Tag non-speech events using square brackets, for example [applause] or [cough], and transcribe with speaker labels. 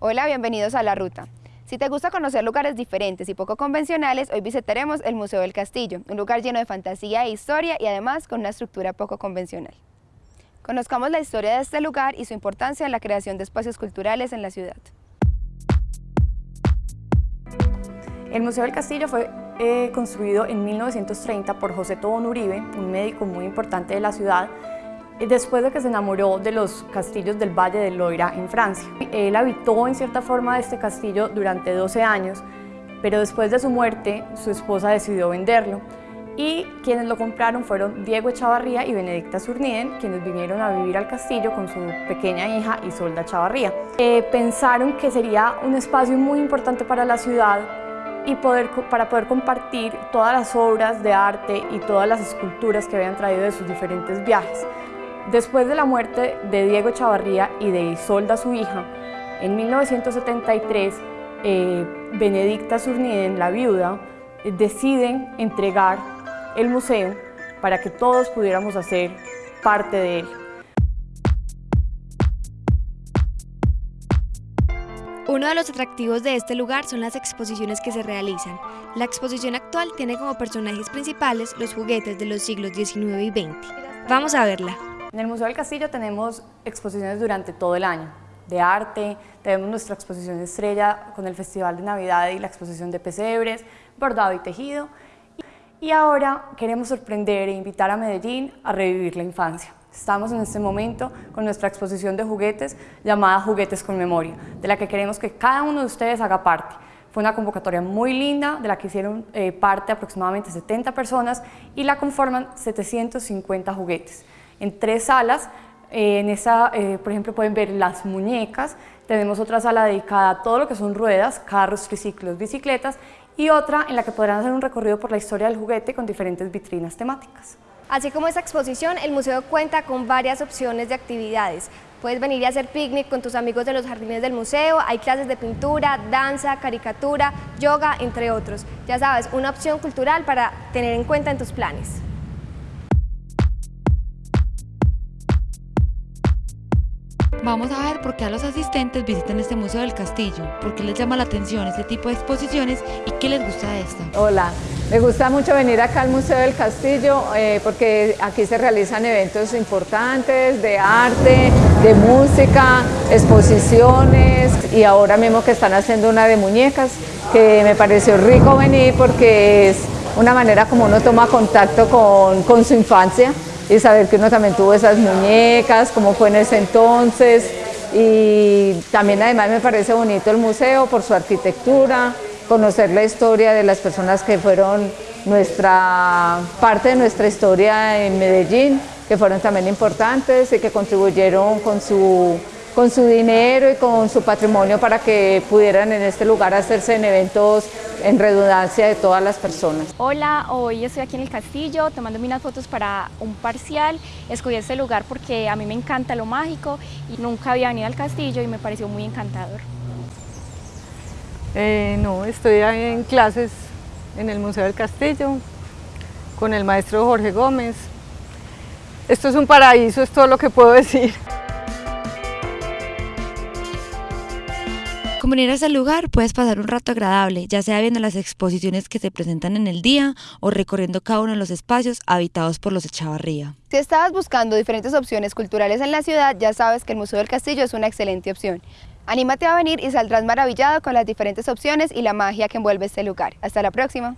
Speaker 1: Hola, bienvenidos a La Ruta. Si te gusta conocer lugares diferentes y poco convencionales, hoy visitaremos el Museo del Castillo, un lugar lleno de fantasía e historia y además con una estructura poco convencional. Conozcamos la historia de este lugar y su importancia en la creación de espacios culturales en la ciudad.
Speaker 2: El Museo del Castillo fue eh, construido en 1930 por José Tobón Uribe, un médico muy importante de la ciudad, después de que se enamoró de los castillos del Valle del Loira en Francia. Él habitó en cierta forma este castillo durante 12 años, pero después de su muerte su esposa decidió venderlo y quienes lo compraron fueron Diego Echavarría y Benedicta Zurniden, quienes vinieron a vivir al castillo con su pequeña hija Isolda Chavarría. Eh, pensaron que sería un espacio muy importante para la ciudad y poder, para poder compartir todas las obras de arte y todas las esculturas que habían traído de sus diferentes viajes. Después de la muerte de Diego Chavarría y de Isolda, su hija, en 1973, eh, Benedicta Zurniden, la viuda, deciden entregar el museo para que todos pudiéramos hacer parte de él.
Speaker 3: Uno de los atractivos de este lugar son las exposiciones que se realizan. La exposición actual tiene como personajes principales los juguetes de los siglos XIX y XX. Vamos a verla.
Speaker 2: En el Museo del Castillo tenemos exposiciones durante todo el año, de arte, tenemos nuestra exposición estrella con el Festival de Navidad y la exposición de pesebres, bordado y tejido. Y ahora queremos sorprender e invitar a Medellín a revivir la infancia. Estamos en este momento con nuestra exposición de juguetes llamada Juguetes con Memoria, de la que queremos que cada uno de ustedes haga parte. Fue una convocatoria muy linda, de la que hicieron eh, parte aproximadamente 70 personas y la conforman 750 juguetes en tres salas. Eh, en esa, eh, por ejemplo, pueden ver las muñecas, tenemos otra sala dedicada a todo lo que son ruedas, carros, triciclos, bicicletas y otra en la que podrán hacer un recorrido por la historia del juguete con diferentes vitrinas temáticas.
Speaker 3: Así como esta exposición, el museo cuenta con varias opciones de actividades. Puedes venir y hacer picnic con tus amigos de los jardines del museo, hay clases de pintura, danza, caricatura, yoga, entre otros. Ya sabes, una opción cultural para tener en cuenta en tus planes.
Speaker 4: Vamos a ver por qué a los asistentes visitan este Museo del Castillo, por qué les llama la atención este tipo de exposiciones y qué les gusta de esta.
Speaker 5: Hola, me gusta mucho venir acá al Museo del Castillo eh, porque aquí se realizan eventos importantes de arte, de música, exposiciones y ahora mismo que están haciendo una de muñecas que me pareció rico venir porque es una manera como uno toma contacto con, con su infancia y saber que uno también tuvo esas muñecas, cómo fue en ese entonces y también además me parece bonito el museo por su arquitectura, conocer la historia de las personas que fueron nuestra parte de nuestra historia en Medellín, que fueron también importantes y que contribuyeron con su con su dinero y con su patrimonio para que pudieran en este lugar hacerse en eventos en redundancia de todas las personas.
Speaker 6: Hola, hoy estoy aquí en el castillo tomándome unas fotos para un parcial. Escogí este lugar porque a mí me encanta lo mágico y nunca había venido al castillo y me pareció muy encantador.
Speaker 7: Eh, no, estoy en clases en el Museo del Castillo con el maestro Jorge Gómez. Esto es un paraíso, es todo lo que puedo [laughs] decir.
Speaker 4: Como venir a ese lugar puedes pasar un rato agradable, ya sea viendo las exposiciones que se presentan en el día o recorriendo cada uno de los espacios habitados por los Echavarría.
Speaker 1: Si estabas buscando diferentes opciones culturales en la ciudad, ya sabes que el Museo del Castillo es una excelente opción. Anímate a venir y saldrás maravillado con las diferentes opciones y la magia que envuelve este lugar. Hasta la próxima.